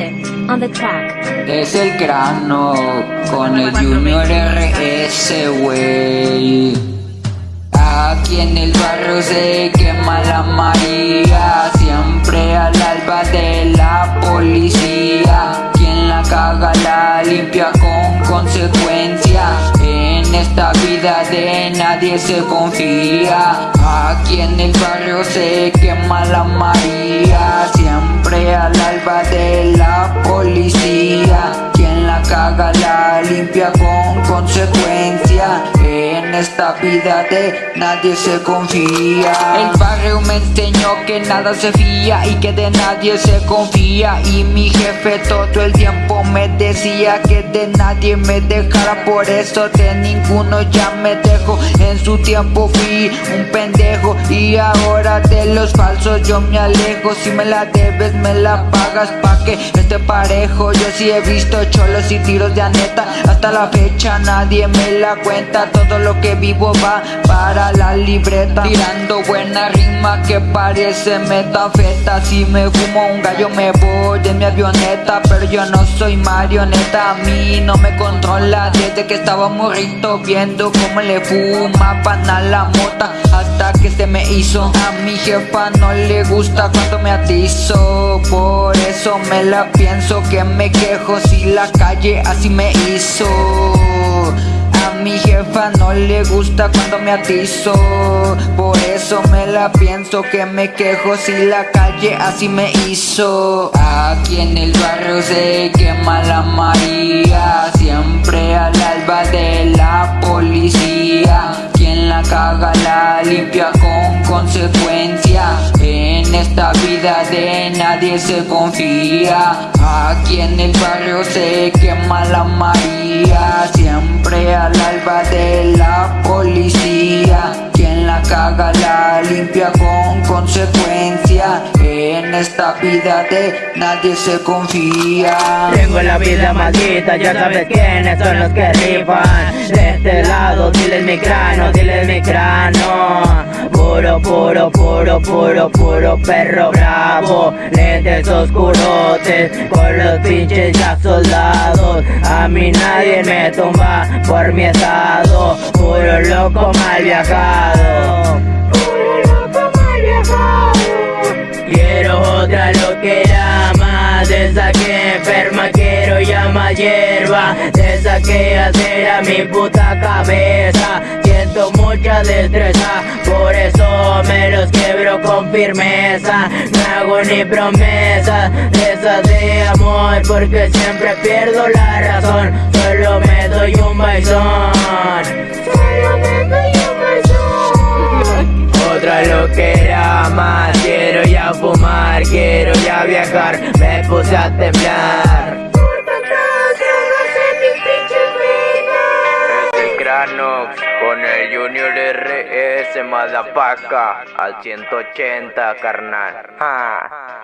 on the track. Es el crano con el Junior RS, wey. Aquí en el barrio se quema la María, siempre al alba de la policía. Quien la caga la limpia con consecuencia. En esta vida de nadie se confía. Aquí en el barrio se quema la María, consecuencia. Esta vida de nadie se confía. El barrio me enseñó que nada se fía y que de nadie se confía. Y mi jefe todo el tiempo me decía que de nadie me dejara. Por eso de ninguno ya me dejo. En su tiempo fui un pendejo y ahora de los falsos yo me alejo. Si me la debes, me la pagas pa' que esté parejo. Yo sí he visto cholos y tiros de aneta. Hasta la fecha nadie me la cuenta. Todo lo que vivo va para la libreta. Tirando buena rima que parece metafeta. Si me fumo un gallo me voy en mi avioneta. Pero yo no soy marioneta, a mí no me controla. Desde que estaba morrito viendo cómo le fuma pan a la mota. Hasta que se me hizo. A mi jefa no le gusta cuando me atizo. Por eso me la pienso que me quejo si la calle así me hizo a mi jefa no le gusta cuando me atizo. Por eso me la pienso que me quejo si la calle así me hizo. Aquí en el barrio se quema la María Siempre al alba de la policía. Quien la caga la limpia con consecuencia vida de nadie se confía. Aquí en el barrio se quema la María. Siempre al alba de la policía. Quien la caga la limpia con consecuencia. En esta vida de nadie se confía. Tengo la vida maldita, ya sabes quiénes son los que rifan. De este lado, diles mi cráneo, diles mi cráneo Puro, puro, puro, puro, puro perro bravo. Lentes oscurotes con los pinches ya soldados. A mí nadie me tumba por mi estado. Puro loco mal viajado. Puro loco mal viajado. Quiero otra loquera más De esa que enferma. Quiero ya hierba De esa que hacer a mi puta cabeza Mucha destreza. Por eso me los quiebro con firmeza. No hago ni promesas De esas de amor Porque siempre pierdo la razón. Solo me doy un baizón Solo me doy un baizón Otra loquera más Quiero ya fumar, quiero ya viajar. Me puse a temblar Junior RS Madapaca al 180 carnal. Ja.